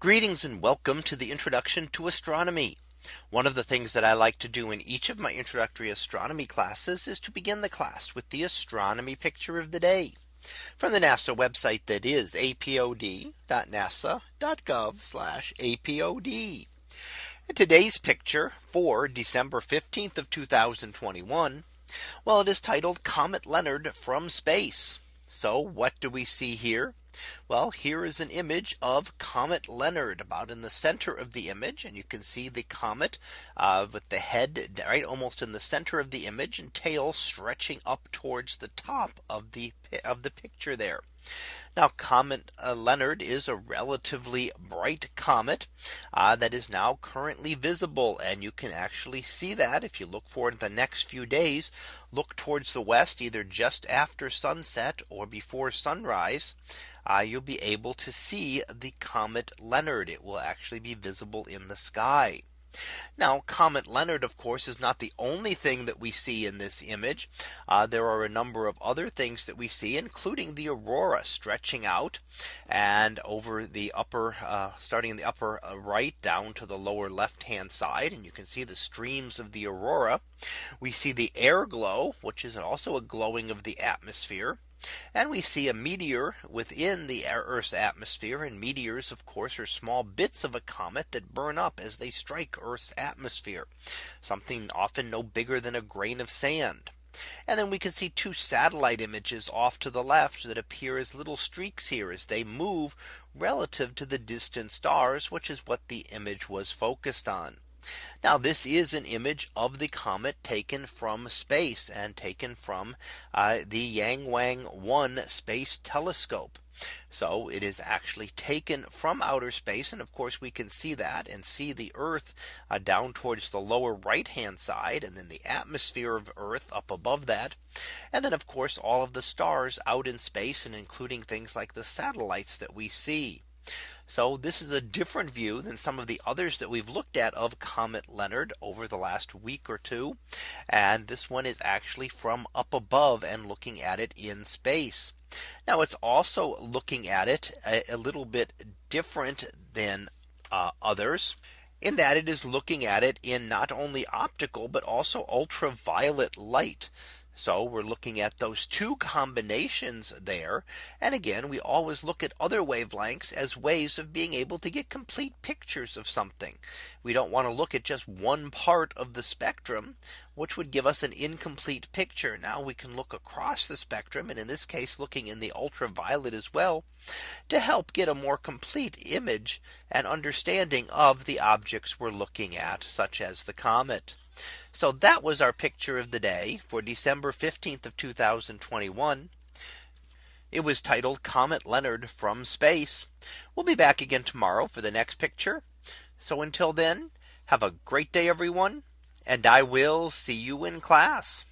Greetings and welcome to the introduction to astronomy. One of the things that I like to do in each of my introductory astronomy classes is to begin the class with the astronomy picture of the day from the NASA website that is apod.nasa.gov apod. Today's picture for December 15th of 2021. Well, it is titled Comet Leonard from space. So what do we see here? Well, here is an image of Comet Leonard about in the center of the image. And you can see the comet uh, with the head right almost in the center of the image and tail stretching up towards the top of the of the picture there. Now Comet uh, Leonard is a relatively bright comet uh, that is now currently visible. And you can actually see that if you look forward the next few days, look towards the west either just after sunset or before sunrise. Uh, you'll be able to see the comet Leonard. It will actually be visible in the sky. Now Comet Leonard, of course, is not the only thing that we see in this image. Uh, there are a number of other things that we see, including the aurora stretching out and over the upper uh, starting in the upper uh, right down to the lower left hand side. And you can see the streams of the aurora. We see the air glow, which is also a glowing of the atmosphere. And we see a meteor within the Earth's atmosphere and meteors of course are small bits of a comet that burn up as they strike Earth's atmosphere something often no bigger than a grain of sand. And then we can see two satellite images off to the left that appear as little streaks here as they move relative to the distant stars, which is what the image was focused on. Now this is an image of the comet taken from space and taken from uh, the Yang Wang 1 space telescope. So it is actually taken from outer space. And of course, we can see that and see the Earth uh, down towards the lower right hand side and then the atmosphere of Earth up above that. And then of course, all of the stars out in space and including things like the satellites that we see. So this is a different view than some of the others that we've looked at of Comet Leonard over the last week or two. And this one is actually from up above and looking at it in space. Now it's also looking at it a, a little bit different than uh, others in that it is looking at it in not only optical but also ultraviolet light. So we're looking at those two combinations there. And again, we always look at other wavelengths as ways of being able to get complete pictures of something. We don't want to look at just one part of the spectrum, which would give us an incomplete picture. Now we can look across the spectrum and in this case looking in the ultraviolet as well to help get a more complete image and understanding of the objects we're looking at such as the comet. So that was our picture of the day for December 15th of 2021. It was titled Comet Leonard from space. We'll be back again tomorrow for the next picture. So until then, have a great day, everyone. And I will see you in class.